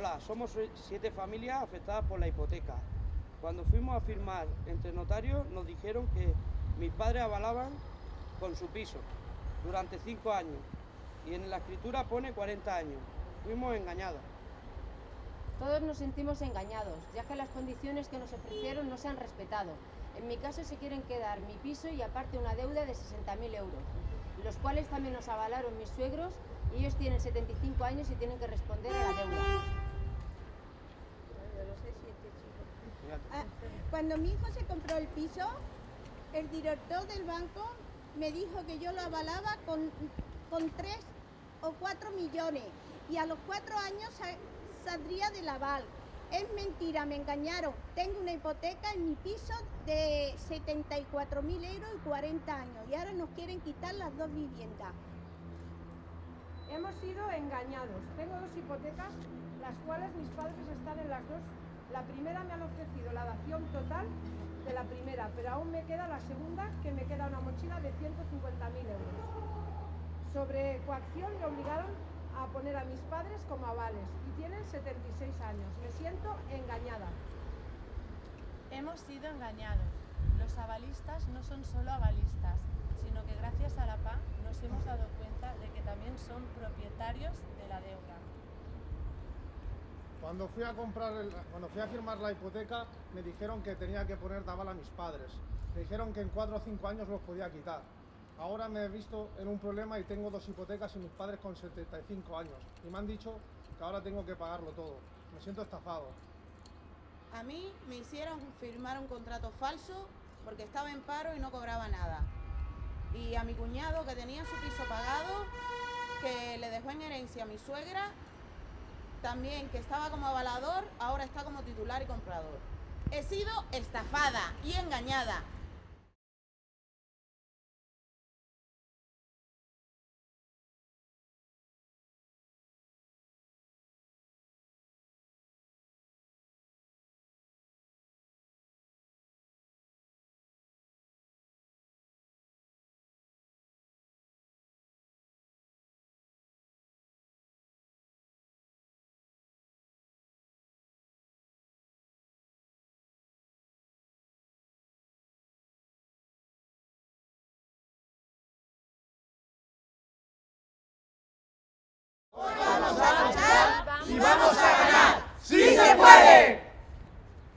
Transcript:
Hola, somos siete familias afectadas por la hipoteca. Cuando fuimos a firmar entre notarios nos dijeron que mis padres avalaban con su piso durante cinco años y en la escritura pone 40 años. Fuimos engañados. Todos nos sentimos engañados, ya que las condiciones que nos ofrecieron no se han respetado. En mi caso se quieren quedar mi piso y aparte una deuda de 60.000 euros, los cuales también nos avalaron mis suegros y ellos tienen 75 años y tienen que responder a la deuda. Ah, cuando mi hijo se compró el piso, el director del banco me dijo que yo lo avalaba con, con 3 o 4 millones y a los 4 años saldría del aval. Es mentira, me engañaron. Tengo una hipoteca en mi piso de 74 mil euros y 40 años y ahora nos quieren quitar las dos viviendas. Hemos sido engañados. Tengo dos hipotecas, las cuales mis padres están en las dos. La primera me han ofrecido la dación total de la primera, pero aún me queda la segunda, que me queda una mochila de 150.000 euros. Sobre coacción me obligaron a poner a mis padres como avales y tienen 76 años. Me siento engañada. Hemos sido engañados. Los avalistas no son solo avalistas, sino que gracias a la PA nos hemos dado cuenta de que también son propietarios de la deuda. Cuando fui a comprar, cuando fui a firmar la hipoteca, me dijeron que tenía que poner de aval a mis padres. Me dijeron que en 4 o 5 años los podía quitar. Ahora me he visto en un problema y tengo dos hipotecas y mis padres con 75 años. Y me han dicho que ahora tengo que pagarlo todo. Me siento estafado. A mí me hicieron firmar un contrato falso porque estaba en paro y no cobraba nada. Y a mi cuñado que tenía su piso pagado, que le dejó en herencia a mi suegra, también que estaba como avalador, ahora está como titular y comprador. He sido estafada y engañada